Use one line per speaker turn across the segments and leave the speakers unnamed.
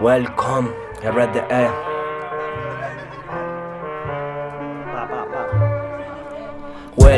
Welcome, RDE.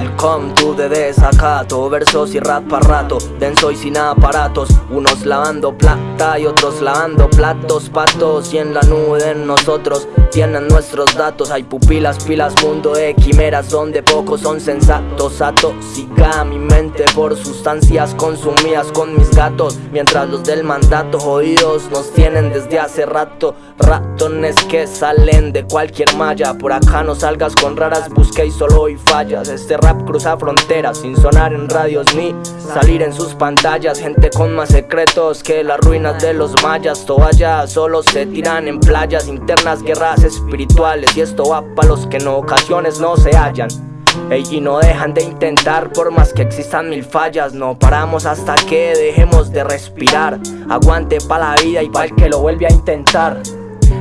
Welcome to the desacato. Versos y rap para rato Denso y sin aparatos. Unos lavando plata y otros lavando platos. Patos y en la nube de nosotros Tienen nuestros datos. Hay pupilas, pilas, mundo de quimeras Donde pocos son sensatos. Atosica mi mente por sustancias consumidas con mis gatos. Mientras los del mandato jodidos nos tienen desde hace rato. Ratones que salen de cualquier malla. Por acá no salgas con raras, busca y solo hoy fallas. Este cruza fronteras sin sonar en radios ni salir en sus pantallas. Gente con más secretos que las ruinas de los mayas. Toallas solo se tiran en playas internas, guerras espirituales. Y esto va para los que en ocasiones no se hallan. Ey, no dejan de intentar por más que existan mil fallas. No paramos hasta que dejemos de respirar. Aguante pa' la vida y pa' el que lo vuelve a intentar.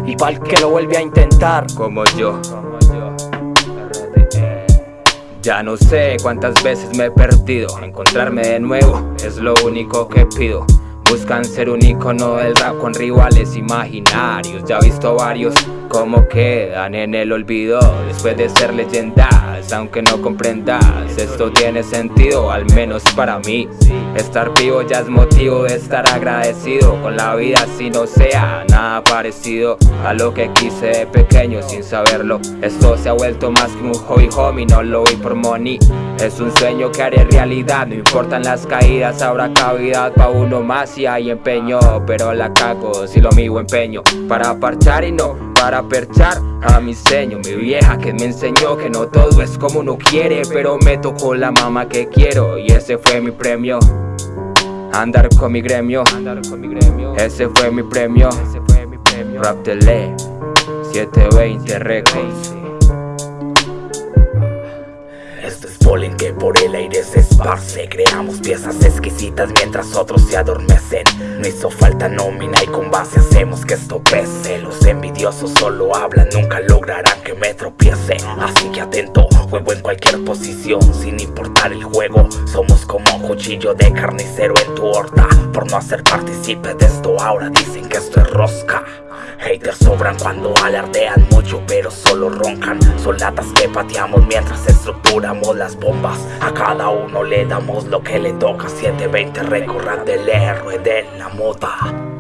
Y para el que lo vuelve a intentar.
Como yo Ya no sé cuántas veces me he perdido. Encontrarme de nuevo es lo único que pido Buscan ser un icono del rap con rivales imaginarios. Ya he visto varios como quedan en el olvido Después de ser leyendas, aunque no comprendas. Esto tiene sentido, al menos para mí. Estar vivo ya es motivo de estar agradecido Con la vida si no sea nada parecido A lo que quise de pequeño sin saberlo. Esto se ha vuelto más que un hobby homie, no lo vi por money Es un sueño que haré realidad, no importan las caídas Habrá cavidad pa' uno más si hay empeño. Pero la cago si lo mío empeño. Para parchar y no para perchar a mi seño. Mi vieja que me enseñó que no todo es como uno quiere. Pero me tocó la mamá que quiero y ese fue mi premio. Andar con mi gremio, andar con mi gremio. Ese fue mi premio, ese fue mi premio. Rap Tele 720 Records
polen que por el aire se esparce. Creamos piezas exquisitas mientras otros se adormecen. No hizo falta nómina y con base hacemos que esto pese. Los envidiosos solo hablan, nunca lograrán que me tropiece. Así que atento, juego en cualquier posición Sin importar el juego, somos como cuchillo de carnicero en tu horta no hacer partícipe de esto. Ahora dicen que esto es rosca. Haters sobran cuando alardean mucho pero solo roncan. Son que pateamos mientras estructuramos las bombas. A cada uno le damos lo que le toca. 720 recorran del héroe de la moda